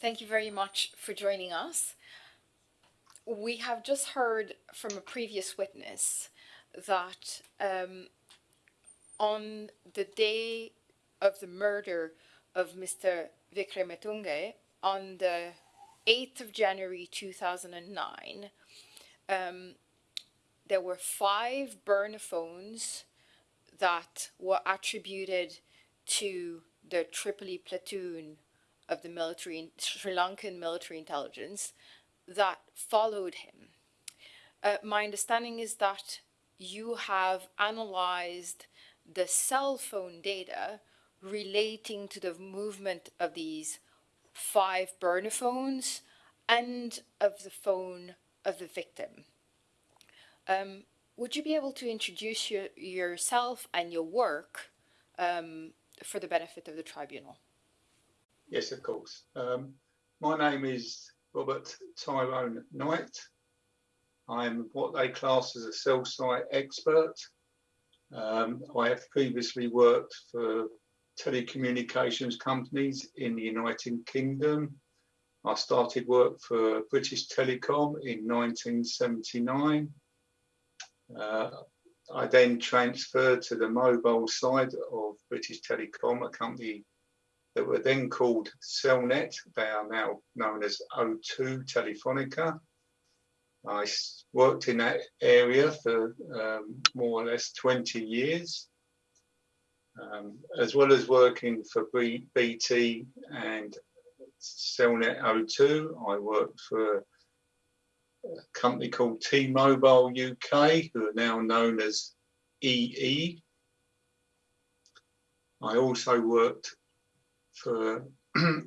Thank you very much for joining us. We have just heard from a previous witness that um, on the day of the murder of Mr. Wickrematunge, on the 8th of January 2009, um, there were five burner phones that were attributed to the Tripoli platoon of the military, Sri Lankan military intelligence that followed him. Uh, my understanding is that you have analyzed the cell phone data relating to the movement of these five burner phones and of the phone of the victim. Um, would you be able to introduce your, yourself and your work um, for the benefit of the tribunal? Yes, of course. Um, my name is Robert Tyrone Knight. I'm what they class as a cell site expert. Um, I have previously worked for telecommunications companies in the United Kingdom. I started work for British Telecom in 1979. Uh, I then transferred to the mobile side of British Telecom, a company that were then called Cellnet. They are now known as O2 Telefonica. I worked in that area for um, more or less 20 years, um, as well as working for B BT and Cellnet O2. I worked for a company called T-Mobile UK, who are now known as EE. I also worked for a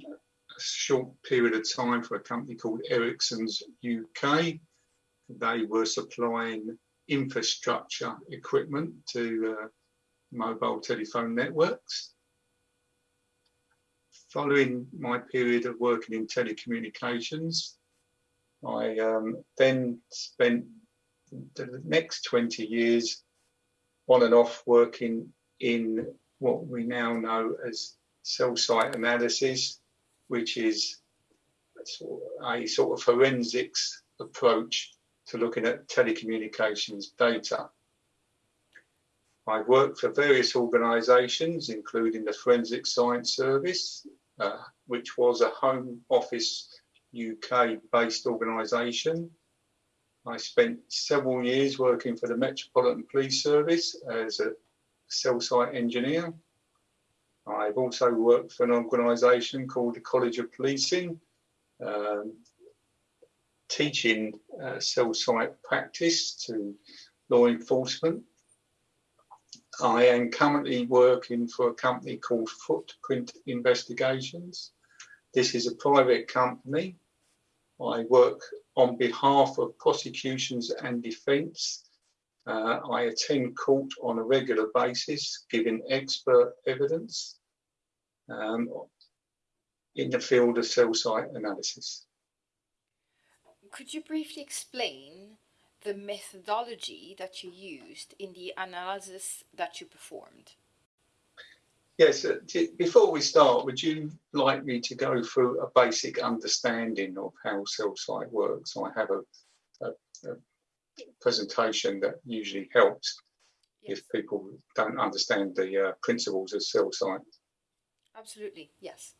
short period of time for a company called Ericsson's UK. They were supplying infrastructure equipment to uh, mobile telephone networks. Following my period of working in telecommunications, I um, then spent the next 20 years on and off working in what we now know as cell site analysis, which is a sort of forensics approach to looking at telecommunications data. I've worked for various organisations, including the Forensic Science Service, uh, which was a Home Office UK based organisation. I spent several years working for the Metropolitan Police Service as a cell site engineer. I've also worked for an organisation called the College of Policing, um, teaching uh, cell site practice to law enforcement. I am currently working for a company called Footprint Investigations. This is a private company. I work on behalf of prosecutions and defence. Uh, I attend court on a regular basis, giving expert evidence um, in the field of cell site analysis. Could you briefly explain the methodology that you used in the analysis that you performed? Yes, uh, before we start, would you like me to go through a basic understanding of how cell site works? I have a, a, a presentation that usually helps yes. if people don't understand the uh, principles of cell site. Absolutely, yes.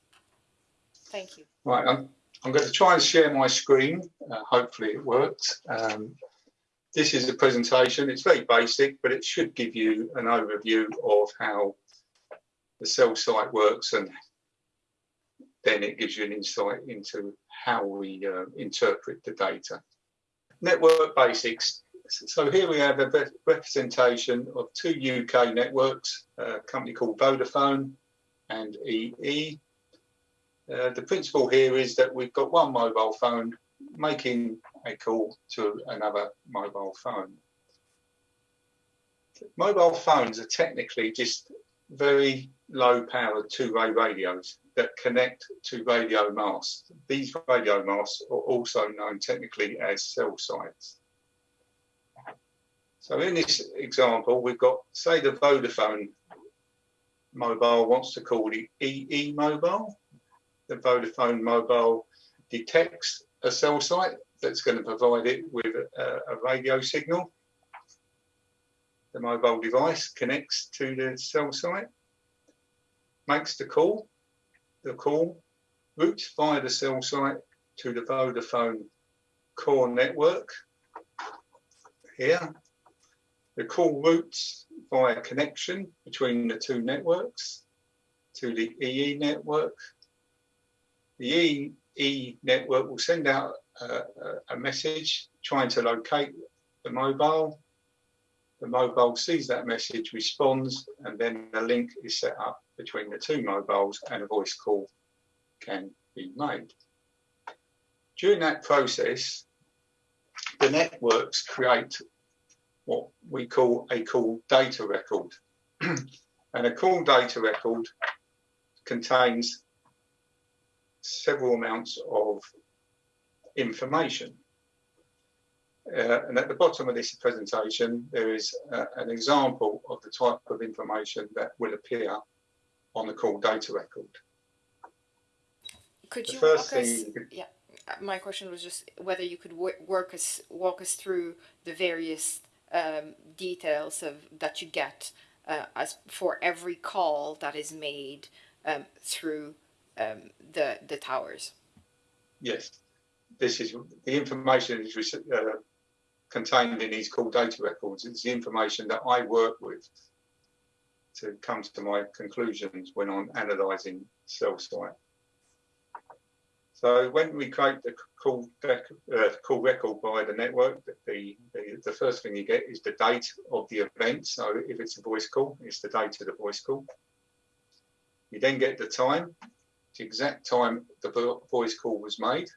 Thank you. Right, I'm, I'm going to try and share my screen. Uh, hopefully it works. Um, this is a presentation. It's very basic, but it should give you an overview of how the cell site works and then it gives you an insight into how we uh, interpret the data. Network basics. So here we have a representation of two UK networks, a company called Vodafone and EE. Uh, the principle here is that we've got one mobile phone making a call to another mobile phone. Mobile phones are technically just very low powered two-way radios that connect to radio masts. These radio masts are also known technically as cell sites. So in this example, we've got, say the Vodafone mobile wants to call it EE mobile. the Vodafone mobile detects a cell site that's going to provide it with a, a radio signal. The mobile device connects to the cell site, makes the call. The call routes via the cell site to the Vodafone core network here. The call routes via connection between the two networks to the EE network. The EE network will send out a, a message trying to locate the mobile. The mobile sees that message, responds, and then a link is set up between the two mobiles and a voice call can be made. During that process, the networks create what we call a call data record. and a call data record contains several amounts of information. Uh, and at the bottom of this presentation, there is uh, an example of the type of information that will appear on the call data record. Could you walk us, yeah, uh, my question was just whether you could work us, walk us through the various um, details of that you get uh, as for every call that is made um, through um, the the towers. Yes, this is the information is uh, contained in these call data records. It's the information that I work with to come to my conclusions when I'm analysing cell site. So when we create the call, uh, call record by the network, the, the, the first thing you get is the date of the event. So if it's a voice call, it's the date of the voice call. You then get the time, the exact time the voice call was made.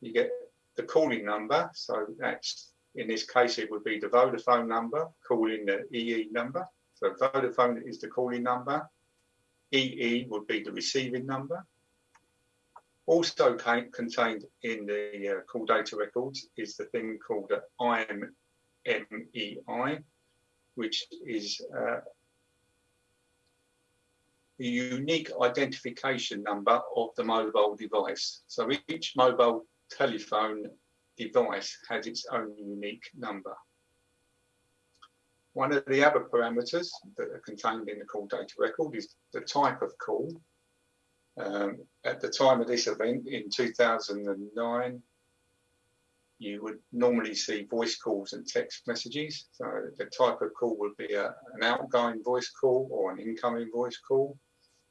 You get the calling number. So that's, in this case, it would be the Vodafone number calling the EE number. So Vodafone is the calling number. EE would be the receiving number. Also contained in the uh, call data records is the thing called IMEI, which is uh, the unique identification number of the mobile device. So each mobile telephone device has its own unique number. One of the other parameters that are contained in the call data record is the type of call. Um, at the time of this event in 2009, you would normally see voice calls and text messages. So the type of call would be a, an outgoing voice call or an incoming voice call,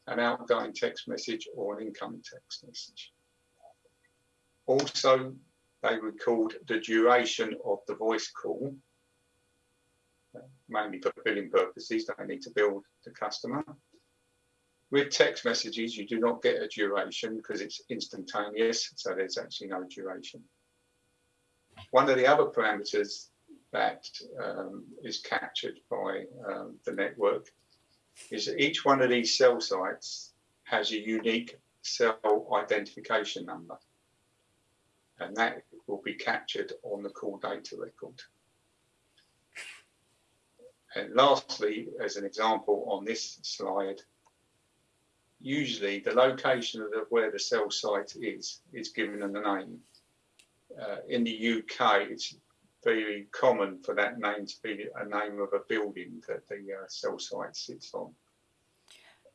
an outgoing text message or an incoming text message. Also, they record the duration of the voice call mainly for billing purposes. They need to bill the customer. With text messages, you do not get a duration because it's instantaneous, so there's actually no duration. One of the other parameters that um, is captured by um, the network is that each one of these cell sites has a unique cell identification number. And that will be captured on the call data record. And lastly, as an example on this slide, usually the location of the, where the cell site is, is given in the name. Uh, in the UK, it's very common for that name to be a name of a building that the uh, cell site sits on.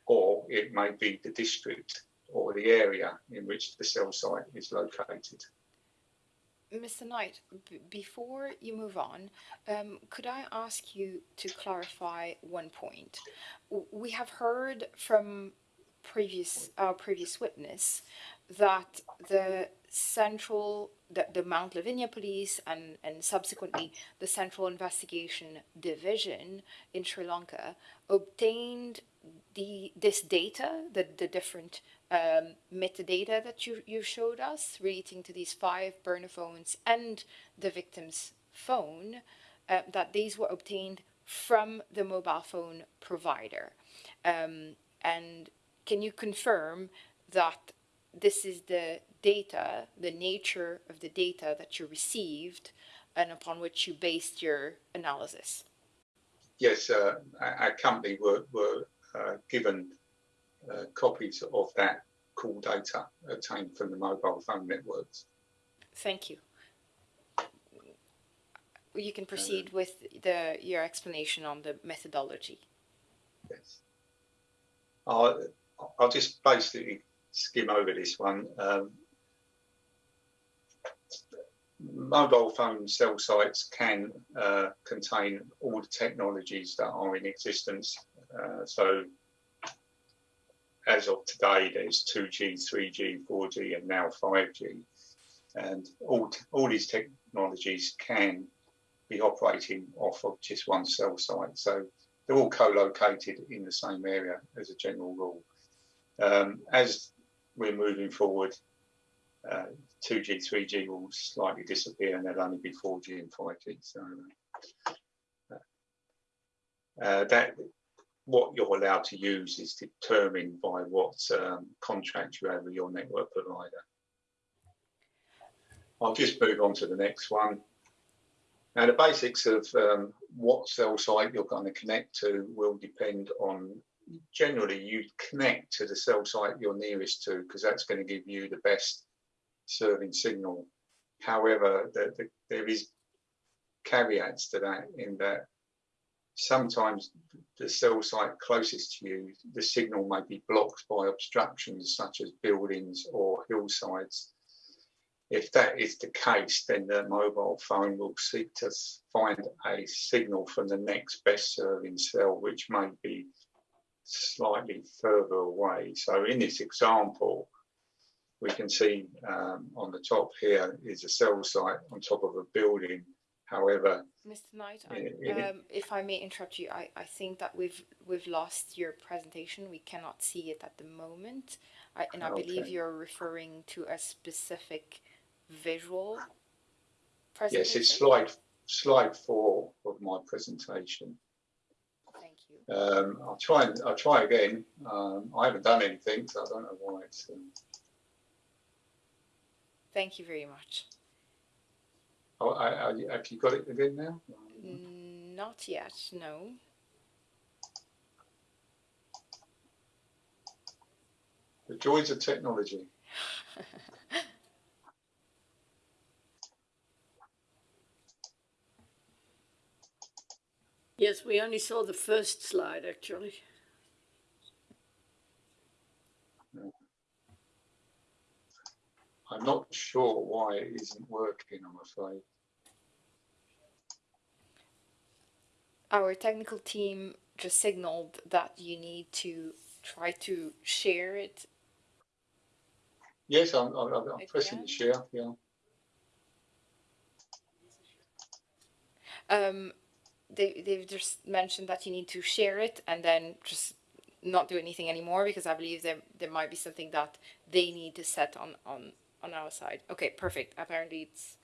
Or it may be the district or the area in which the cell site is located. Mr. Knight, before you move on, um, could I ask you to clarify one point? We have heard from previous our previous witness that the central the, the Mount Lavinia police and, and subsequently the Central Investigation Division in Sri Lanka obtained the this data, the, the different um, metadata that you, you showed us relating to these five burner phones and the victim's phone, uh, that these were obtained from the mobile phone provider. Um, and can you confirm that this is the data, the nature of the data that you received and upon which you based your analysis? Yes, uh, our company were, were given uh, copies of that call data obtained from the mobile phone networks. Thank you. You can proceed with the your explanation on the methodology. Yes. I'll, I'll just basically skim over this one. Um, mobile phone cell sites can uh, contain all the technologies that are in existence. Uh, so as of today, there's 2G, 3G, 4G, and now 5G. And all, all these technologies can be operating off of just one cell site. So they're all co-located in the same area as a general rule. Um, as we're moving forward, uh, 2G, 3G will slightly disappear and there'll only be 4G and 5G. So uh, that what you're allowed to use is determined by what um, contract you have with your network provider. I'll just move on to the next one. Now, the basics of um, what cell site you're going to connect to will depend on generally you connect to the cell site you're nearest to because that's going to give you the best serving signal. However, the, the, there is caveats to that in that sometimes the cell site closest to you, the signal may be blocked by obstructions such as buildings or hillsides. If that is the case, then the mobile phone will seek to find a signal from the next best serving cell, which may be slightly further away. So in this example, we can see um, on the top here is a cell site on top of a building. However, Mr. Knight, I, um, if I may interrupt you, I, I think that we've we've lost your presentation. We cannot see it at the moment, I, and I okay. believe you're referring to a specific visual presentation. Yes, it's slide slide four of my presentation. Thank you. Um, I'll try and I'll try again. Um, I haven't done anything, so I don't know why it's. Um, Thank you very much. Oh, I, I, have you got it again now? Mm, not yet, no. The joys of technology. yes, we only saw the first slide actually. I'm not sure why it isn't working, I'm afraid. Our technical team just signaled that you need to try to share it. Yes, I'm, I'm, I'm pressing the share, yeah. Um, they, they've just mentioned that you need to share it and then just not do anything anymore because I believe there, there might be something that they need to set on, on on our side. Okay, perfect. Apparently it's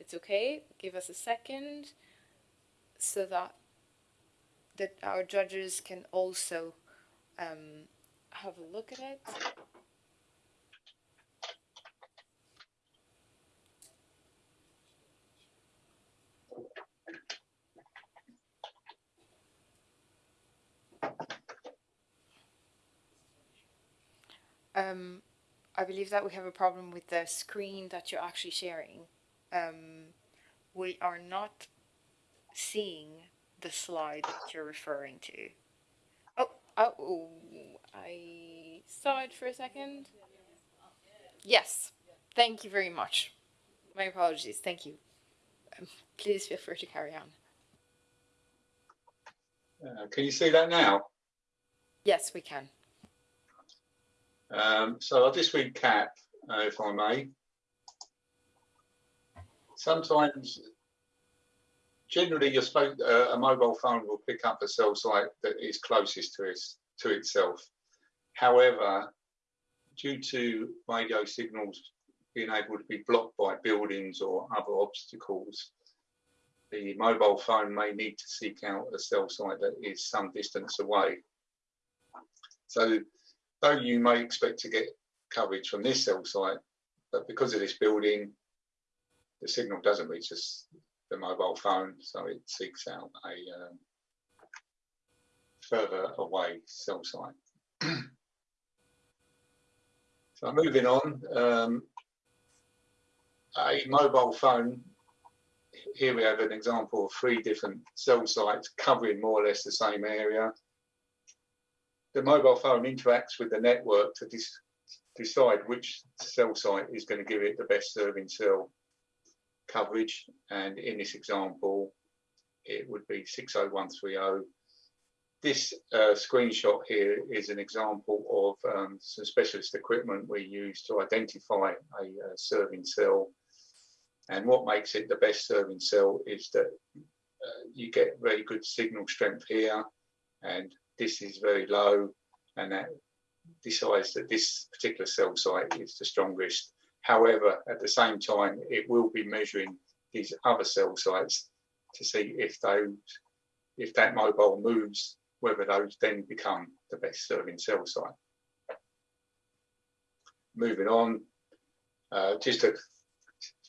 it's okay. Give us a second so that that our judges can also um, have a look at it. Um, I believe that we have a problem with the screen that you're actually sharing. Um, we are not seeing the slide that you're referring to. Oh, oh, I saw it for a second. Yes, thank you very much. My apologies, thank you. Um, please feel free to carry on. Uh, can you see that now? Yes, we can. Um, so I'll just recap, uh, if I may. Sometimes, generally, you're uh, a mobile phone will pick up a cell site that is closest to, its, to itself. However, due to radio signals being able to be blocked by buildings or other obstacles, the mobile phone may need to seek out a cell site that is some distance away. So though you may expect to get coverage from this cell site, but because of this building, the signal doesn't reach us, the mobile phone, so it seeks out a um, further away cell site. So moving on, um, a mobile phone. Here we have an example of three different cell sites covering more or less the same area. The mobile phone interacts with the network to decide which cell site is going to give it the best serving cell coverage. And in this example, it would be 60130 this uh, screenshot here is an example of um, some specialist equipment we use to identify a, uh serving cell. And what makes it the best serving cell is that uh, you get very good signal strength here, and this is very low, and that decides that this particular cell site is the strongest. However, at the same time, it will be measuring these other cell sites to see if those if that mobile moves whether those then become the best serving cell site. Moving on, uh, just a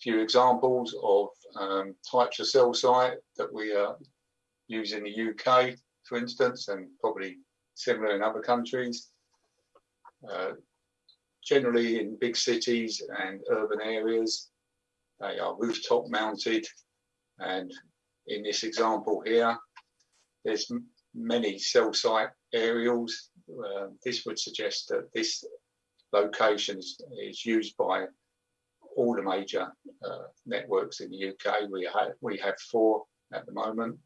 few examples of um, types of cell site that we uh, use in the UK, for instance, and probably similar in other countries. Uh, generally in big cities and urban areas, they are rooftop mounted. And in this example here, there's many cell site aerials. Uh, this would suggest that this location is, used by all the major uh, networks in the UK. We have we have four at the moment,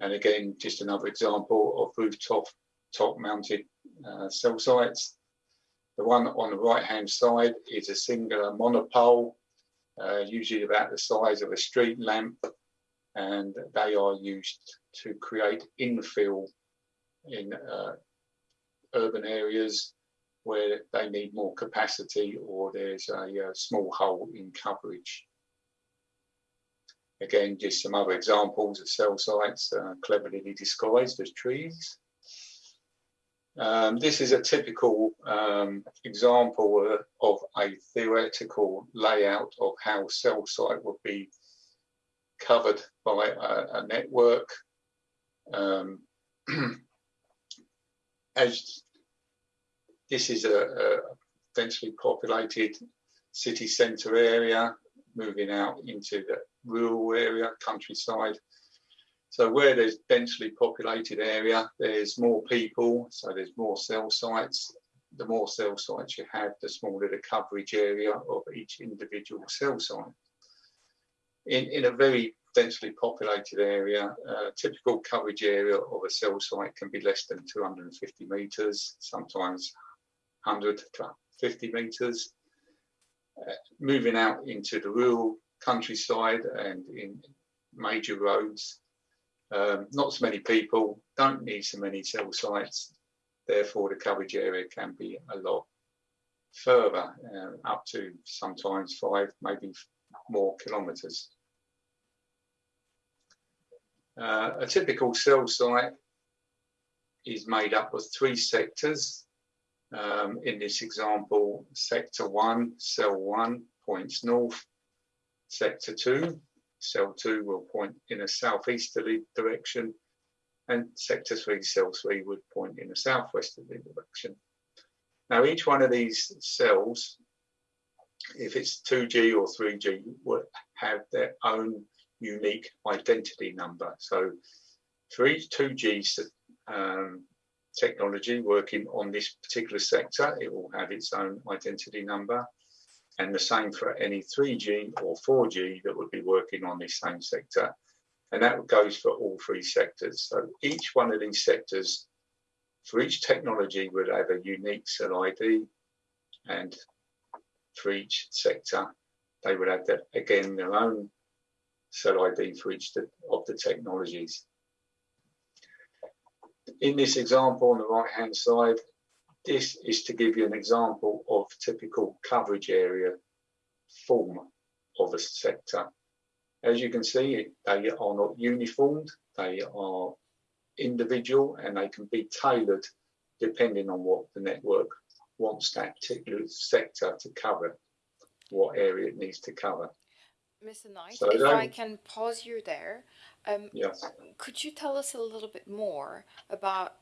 and again, just another example of rooftop top mounted uh, cell sites. The one on the right hand side is a singular monopole, uh, usually about the size of a street lamp, and they are used to create infill in uh, urban areas where they need more capacity or there's a, a, uh, small hole in coverage. Again, just some other examples of cell sites uh, cleverly disguised as trees. Um, this is a typical um, example of a theoretical layout of how cell site would be covered by a, a network. Um, as this is a, a, densely populated city centre area, moving out into the rural area, countryside. So where there's densely populated area, there's more people, so there's more cell sites. The more cell sites you have, the smaller the coverage area of each individual cell site in, in a very densely populated area, uh, typical coverage area of a cell site can be less than 250 metres, sometimes 100 to 50 metres. Moving out into the rural countryside and in major roads, um, not so many people, don't need so many cell sites, therefore the coverage area can be a lot further, uh, up to sometimes five, maybe more kilometres. Uh, a typical cell site is made up of three sectors. Um, in this example, sector one, cell one points north. Sector two, cell two will point in a southeasterly direction. And sector three, cell three would point in a southwesterly direction. Now, each one of these cells, if it's 2G or 3G, would have their own unique identity number. So for each 2G um, technology working on this particular sector, it will have its own identity number. And the same for any 3G or 4G that would be working on this same sector. And that goes for all three sectors. So each one of these sectors, for each technology, would have a unique cell ID. And for each sector, they would have, that, again, their own cell ID for each of the technologies. In this example on the right hand side, this is to give you an example of typical coverage area form of a sector. As you can see, they are not uniformed, they are individual and they can be tailored depending on what the network wants that particular sector to cover, what area it needs to cover. Mr. Knight, So if I can pause you there, um, Yes. could you tell us a little bit more about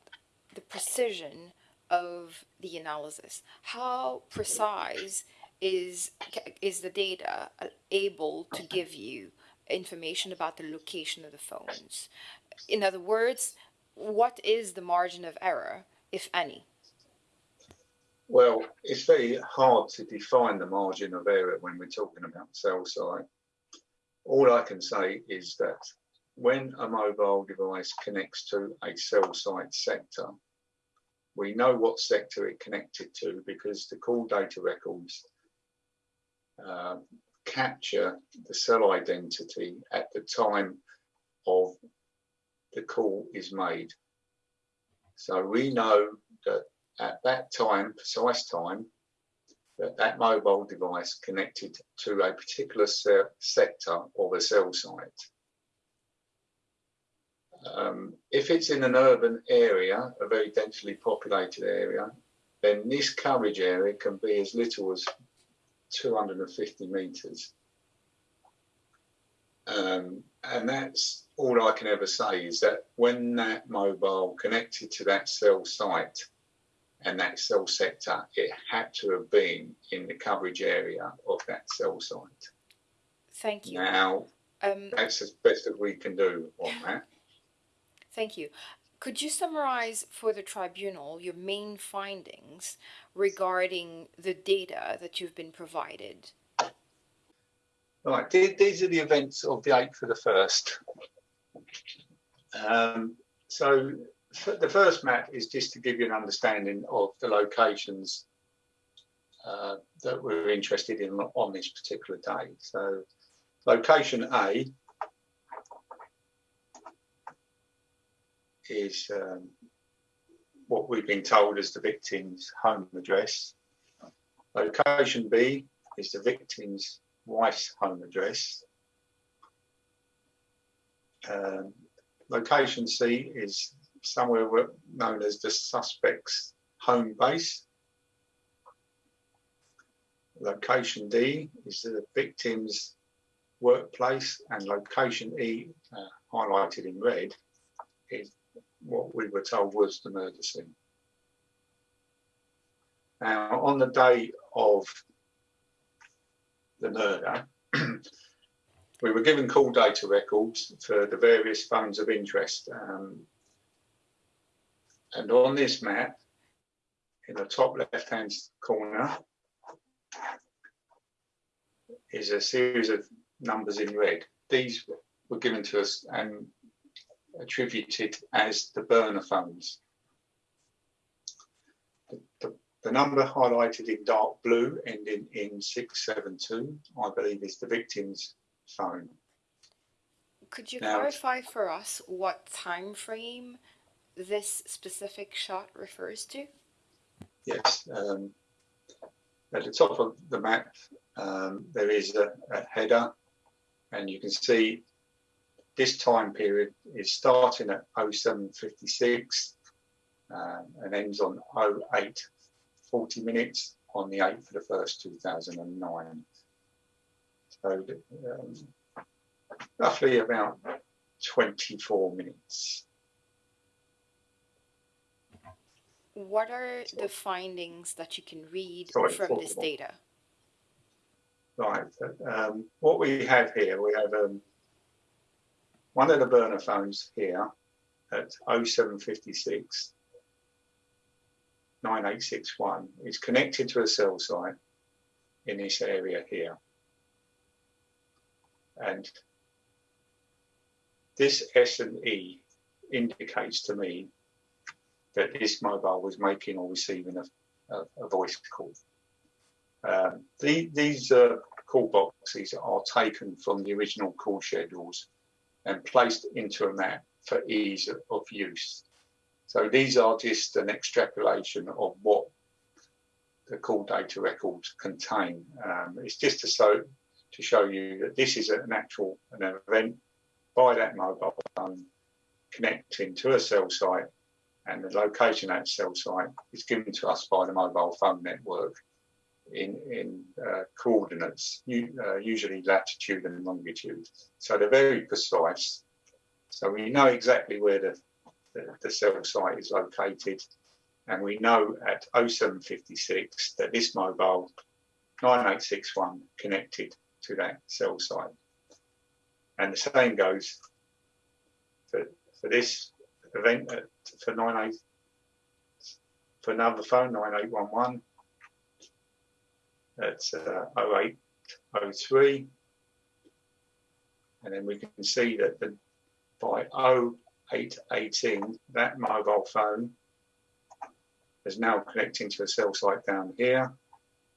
the precision of the analysis? How precise is is the data uh, able to give you information about the location of the phones? In other words, what is the margin of error, if any? Well, it's very hard to define the margin of error when we're talking about cell site. All I can say is that when a mobile device connects to a cell site sector, we know what sector it connected to because the call data records uh, capture the cell identity at the time of the call is made. So we know that at that time, precise time, that that mobile device connected to a particular se sector or a cell site. Um, if it's in an urban area, a very densely populated area, then this coverage area can be as little as 250 meters. Um, and that's all I can ever say is that when that mobile connected to that cell site and that cell sector, it had to have been in the coverage area of that cell site. Thank you. Now, Um, that's as best as we can do on that. Thank you. Could you summarize for the tribunal your main findings regarding the data that you've been provided? Right, these are the events of the 8th of the 1st. Um, so the first map is just to give you an understanding of the locations uh, that we're interested in on this particular day. So location A is um, what we've been told is the victim's home address. Location B is the victim's wife's home address. Um, location C is somewhere known as the suspect's home base. Location D is the victim's workplace, and location E, uh, highlighted in red, is what we were told was the murder scene. Now, on the day of the murder, we were given call data records for the various phones of interest. Um, and on this map, in the top left hand corner, is a series of numbers in red. These were given to us and attributed as the burner phones. The, the, the number highlighted in dark blue, ending in 672, I believe is the victim's phone. Could you Now- clarify for us what time frame this specific shot refers to? Yes. Um, at the top of the map, um, there is a, a header, and you can see this time period is starting at 0756 um, and ends on 0840 minutes on the 8th of the 1st, 2009. So um, roughly about 24 minutes. What are the findings that you can read Sorry, from this data? Right. Um, what we have here, we have um, one of the burner phones here at 0756 9861 is connected to a cell site in this area here. And this S and E indicates to me that this mobile was making or receiving a, a, a voice call. Um, the, these uh, call boxes are taken from the original call schedules and placed into a map for ease of, of use. So these are just an extrapolation of what the call data records contain. Um, it's just to show, to show you that this is an actual an event by that mobile phone connecting to a cell site and the location that cell site is given to us by the mobile phone network in, in uh, coordinates, uh, usually latitude and longitude. So they're very precise. So we know exactly where the, the, the cell site is located And we know at 0756 that this mobile 9861 connected to that cell site. And the same goes for, for this event for 98 for another phone 9811 that's uh, 0803 and then we can see that the, by 0818 that mobile phone is now connecting to a cell site down here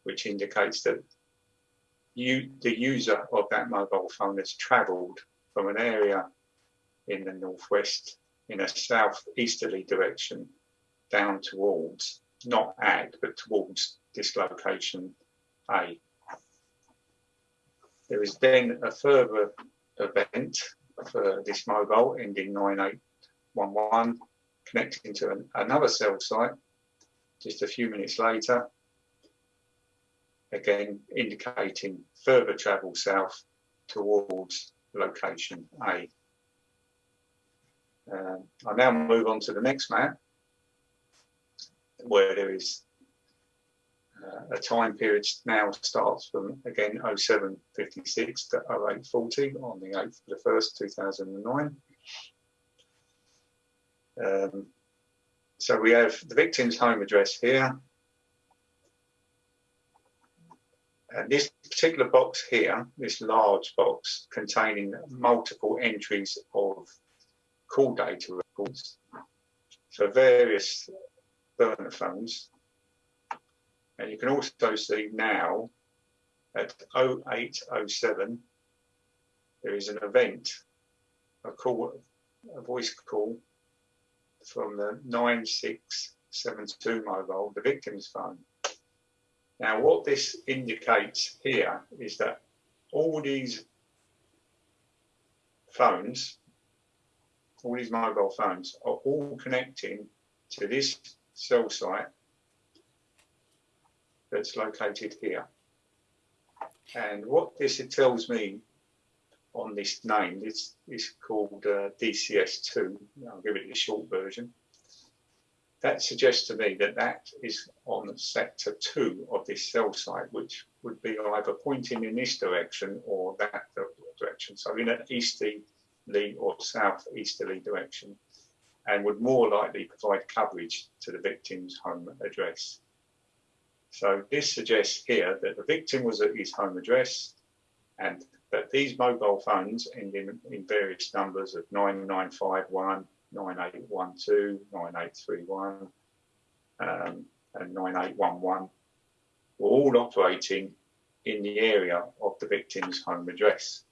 which indicates that you the user of that mobile phone has traveled from an area in the northwest in a southeasterly direction down towards not at but towards dislocation A. There is then a further event for this mobile ending 9811 connecting to an, another cell site just a few minutes later again indicating further travel south towards location A. Um, I now move on to the next map where there is uh, a time period now starts from again 0756 to 0840 on the 8th of the 1st 2009 um, so we have the victim's home address here. And this particular box here this large box containing multiple entries of call data records for various burner phones. And you can also see now at 0807, there is an event, a call, a voice call from the 9672 mobile, the victim's phone. Now, what this indicates here is that all these phones, all these mobile phones, are all connecting to this cell site that's located here. And what this tells me on this name, this is called uh, DCS2. I'll give it the short version. That suggests to me that that is on sector two of this cell site, which would be either pointing in this direction or that direction. So in an easterly or southeasterly direction and would more likely provide coverage to the victim's home address. So this suggests here that the victim was at his home address and that these mobile phones end in, in various numbers of 9951, 9812, 9831 um, and 9811 were all operating in the area of the victim's home address.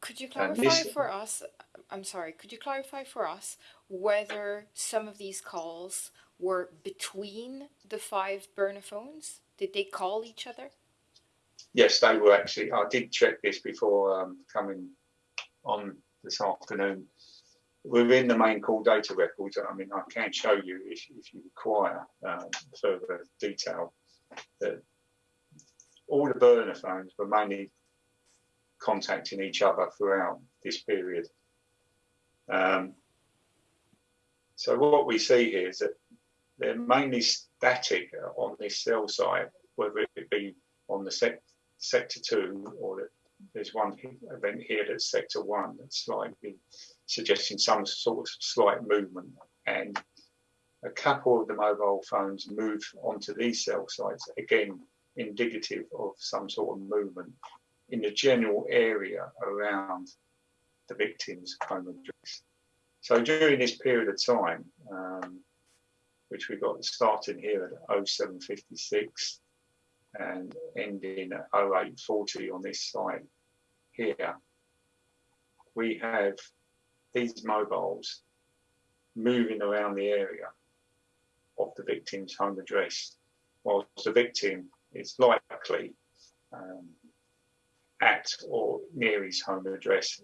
Could you clarify this- for us? I'm sorry. Could you clarify for us whether some of these calls were between the five burner phones? Did they call each other? Yes, they were actually. I did check this before um, coming on this afternoon. Within the main call data records, I mean, I can show you if, if you require um, further detail that all the burner phones were mainly contacting each other throughout this period. Um, so what we see here is that they're mainly static on this cell site, whether it be on the sec- sector two or that there's one event here that's sector one that's slightly suggesting some sort of slight movement and a couple of the mobile phones move onto these cell sites again indicative of some sort of movement in the general area around the victim's home address. So during this period of time, um, which we got starting here at 0756 and ending at 0840 on this site here, we have these mobiles moving around the area of the victim's home address, whilst the victim is likely um, at or near his home address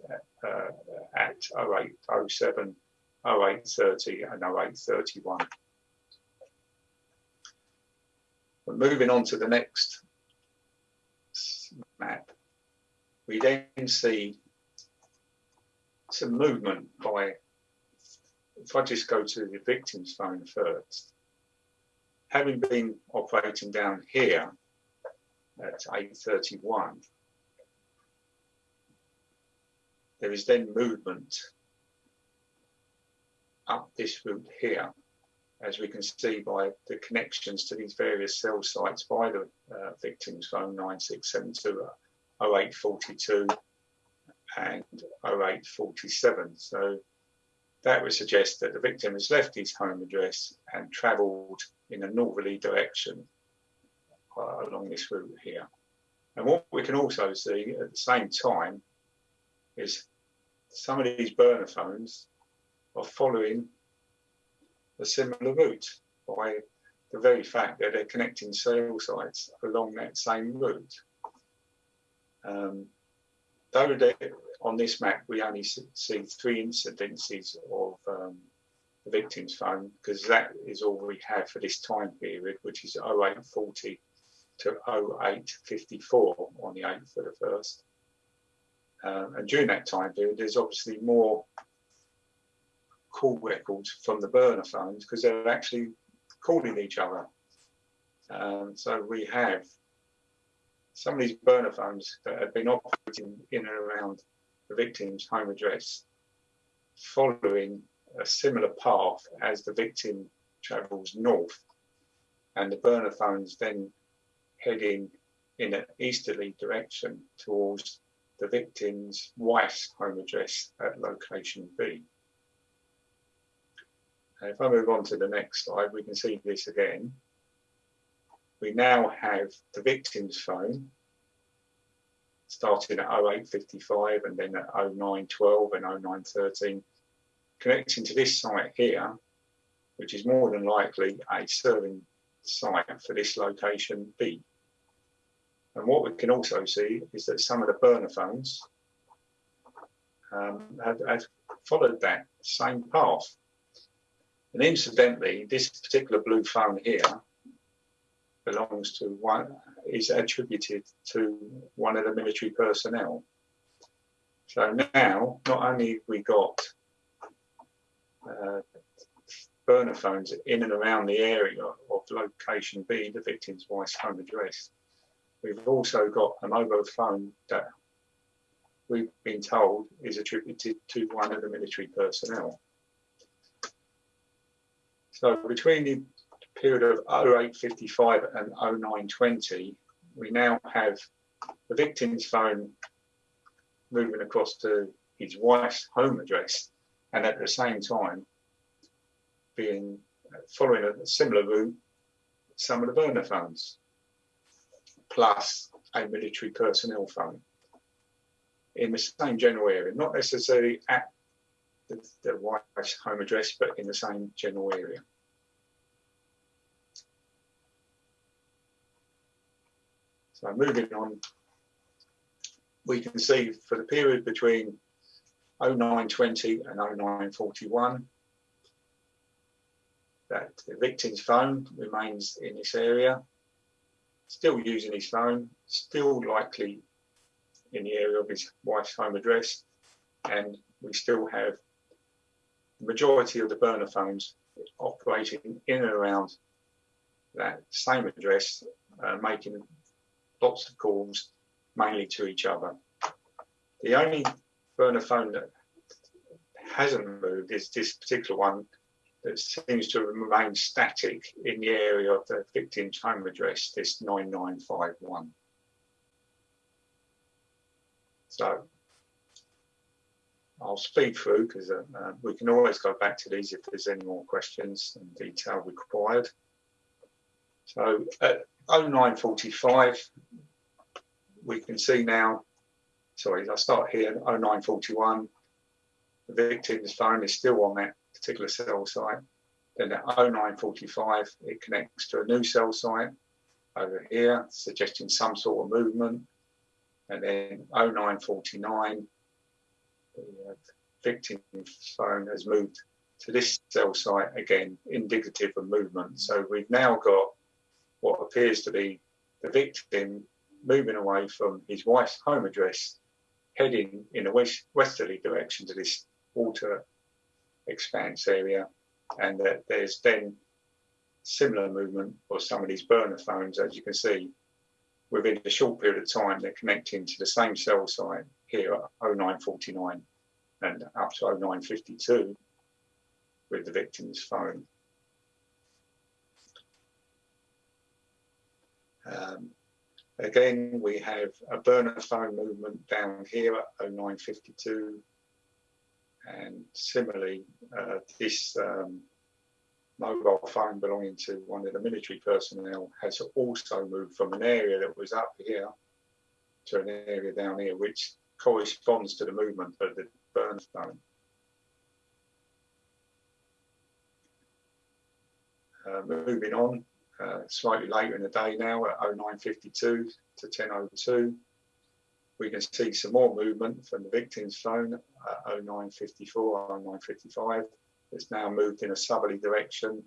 uh, at 0807, 0830 and 0831. But moving on to the next map, we then see some movement by if I just go to the victim's phone first, having been operating down here at 831, there is then movement up this route here, as we can see by the connections to these various cell sites by the uh, victim's phone 9672 0842 and 0847. So that would suggest that the victim has left his home address and travelled in a northerly direction uh, along this route here. And what we can also see at the same time is some of these burner phones are following a similar route by the very fact that they're connecting cell sites along that same route. Um, though they, on this map we only see three incidences of um, the victim's phone because that is all we have for this time period, which is 0840 to 0854 on the 8th of the 1st. Um, and during that time period, there's obviously more call records from the burner phones because they're actually calling each other. Um, so we have some of these burner phones that have been operating in and around the victim's home address following a similar path as the victim travels north and the burner phones then heading in an easterly direction towards the victim's wife's home address at location B. And if I move on to the next slide, we can see this again. We now have the victim's phone starting at 0855 and then at 0912 and 0913, connecting to this site here, which is more than likely a serving site for this location B. And what we can also see is that some of the burner phones um, followed that same path. And incidentally, this particular blue phone here belongs to one, is attributed to one of the military personnel. So now, not only we got uh, burner phones in and around the area of location B, the victim's wife's home address, we've also got a mobile phone that we've been told is attributed to one of the military personnel. So between the period of 0855 and 0920, we now have the victim's phone moving across to his wife's home address and at the same time being following a similar route some of the burner phones plus a military personnel phone in the same general area not necessarily at the, the wife's home address but in the same general area. So moving on, we can see for the period between 0920 and 0941 that the victim's phone remains in this area, still using his phone, still likely in the area of his wife's home address, and we still have the majority of the burner phones operating in and around that same address, uh, making lots of calls, mainly to each other. The only burner phone that hasn't moved is this particular one that seems to remain static in the area of the victim's home address, this 9951. So I'll speed through because uh, uh, we can always go back to these if there's any more questions and detail required. So at 0945, we can see now, sorry, I start here, 0941, the victim's phone is still on that particular cell site. Then at 0945, it connects to a new cell site over here, suggesting some sort of movement. And then 0949, the victim's phone has moved to this cell site again, indicative of movement. So we've now got what appears to be the victim moving away from his wife's home address, heading in a west, westerly direction to this water expanse area, and that there's then similar movement for some of these burner phones, as you can see, within a short period of time, they're connecting to the same cell site here at 0949 and up to 0952 with the victim's phone. Um, again, we have a burner phone movement down here at 0952 and similarly, uh, this um, mobile phone belonging to one of the military personnel has also moved from an area that was up here to an area down here, which corresponds to the movement of the burn phone. Uh, moving on, uh, slightly later in the day now at 0952 to 1002, we can see some more movement from the victim's phone at 0954, 0955. It's now moved in a southerly direction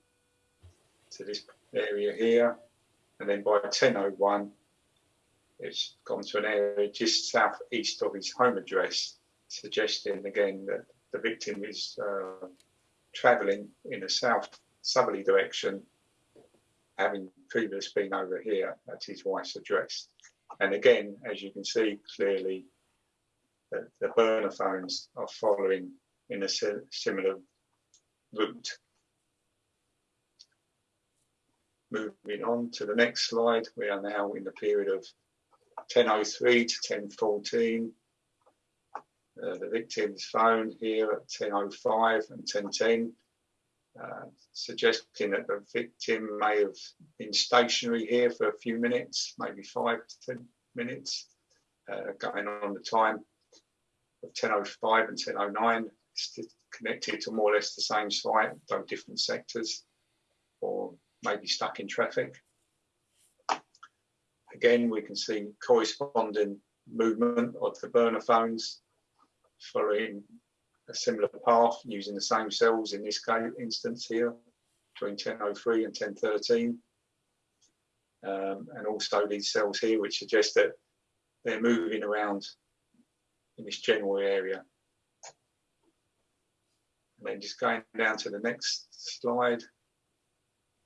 to this area here. And then by 1001, it's gone to an area just southeast of his home address, suggesting again that the victim is uh, travelling in a south southerly direction, having previously been over here at his wife's address. And again, as you can see clearly, the, the burner phones are following in a similar route. Moving on to the next slide, we are now in the period of 1003 to 1014. Uh, the victim's phone here at 1005 and 1010, uh, suggesting that the victim may have been stationary here for a few minutes, maybe five to 10 minutes, uh, going on the time of 1005 and 1009 connected to more or less the same site, though different sectors, or maybe stuck in traffic. Again, we can see corresponding movement of the burner phones following a similar path using the same cells in this case, instance here between 1003 and 1013. Um, and also these cells here, which suggest that they're moving around in this general area and then just going down to the next slide,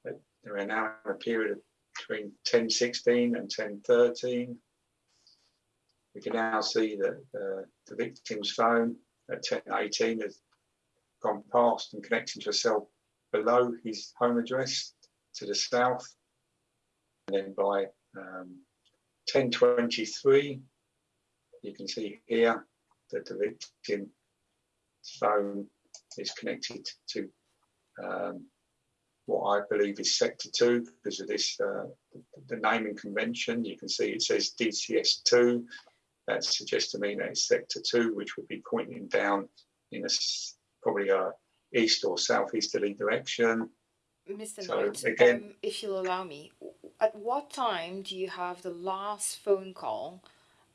there are now in a period between 1016 and 1013. We can now see that uh, the victim's phone at 1018 has gone past and connecting to a cell below his home address to the south. And then by um, 1023, you can see here that the victim's phone is connected to um, what I believe is Sector 2 because of this, uh, the naming convention. You can see it says DCS2. That suggests to me that it's Sector 2, which would be pointing down in a probably a east or southeasterly direction. Mr. So Knight, again, um, if you'll allow me, at what time do you have the last phone call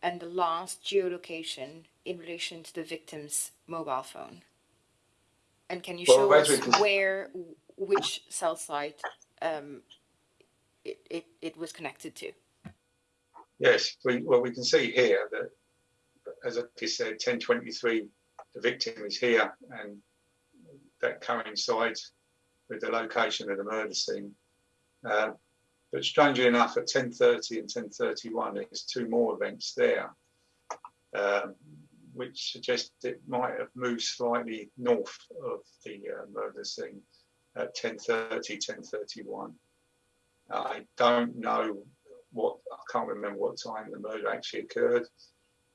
and the last geolocation in relation to the victim's mobile phone? And can you show well, us can... where, which cell site um, it, it, it was connected to? Yes, we, well, we can see here that, as I said, 1023, the victim is here, and that coincides with the location of the murder scene. Uh, but strangely enough, at 10.30 and 10.31, there's two more events there. Um, which suggests it might have moved slightly north of the uh, murder scene at 10.30, 10.31. I don't know what, I can't remember what time the murder actually occurred,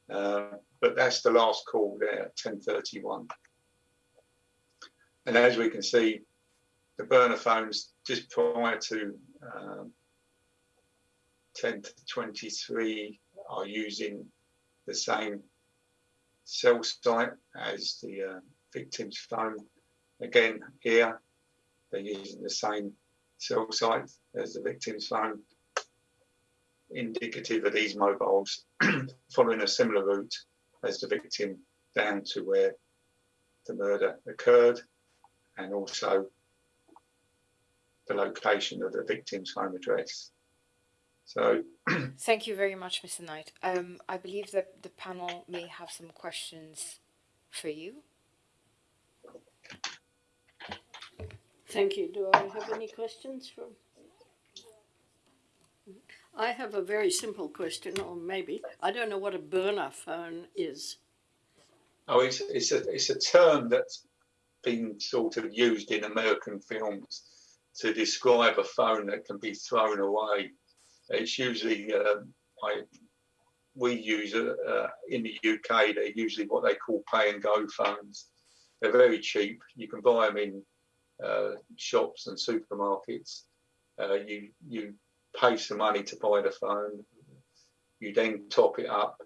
uh, but that's the last call there at 10.31. And as we can see, the burner phones just prior to um, 10 to 23 are using the same cell site as the uh, victim's phone. Again, here they're using the same cell site as the victim's phone, indicative of these mobiles following a similar route as the victim down to where the murder occurred and also the location of the victim's home address. So Thank you very much, Mr. Knight. Um, I believe that the panel may have some questions for you. Thank you. Do I have any questions from? I have a very simple question, or maybe I don't know what a burner phone is. Oh, it's it's a it's a term that's been sort of used in American films to describe a phone that can be thrown away. It's usually uh, I we use it uh, in the UK. They're usually what they call pay and go phones. They're very cheap. You can buy them in uh, shops and supermarkets. Uh, you you pay some money to buy the phone. You then top it up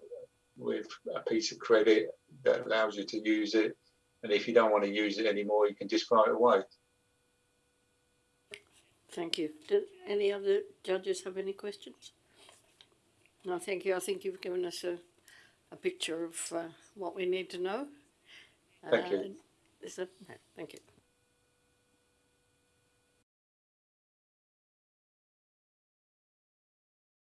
with a piece of credit that allows you to use it. And if you don't want to use it anymore, you can just throw it away. Thank you. Do any other judges have any questions? No, thank you. I think you've given us a, a picture of uh, what we need to know. Thank you. Uh, Is that, no, thank you.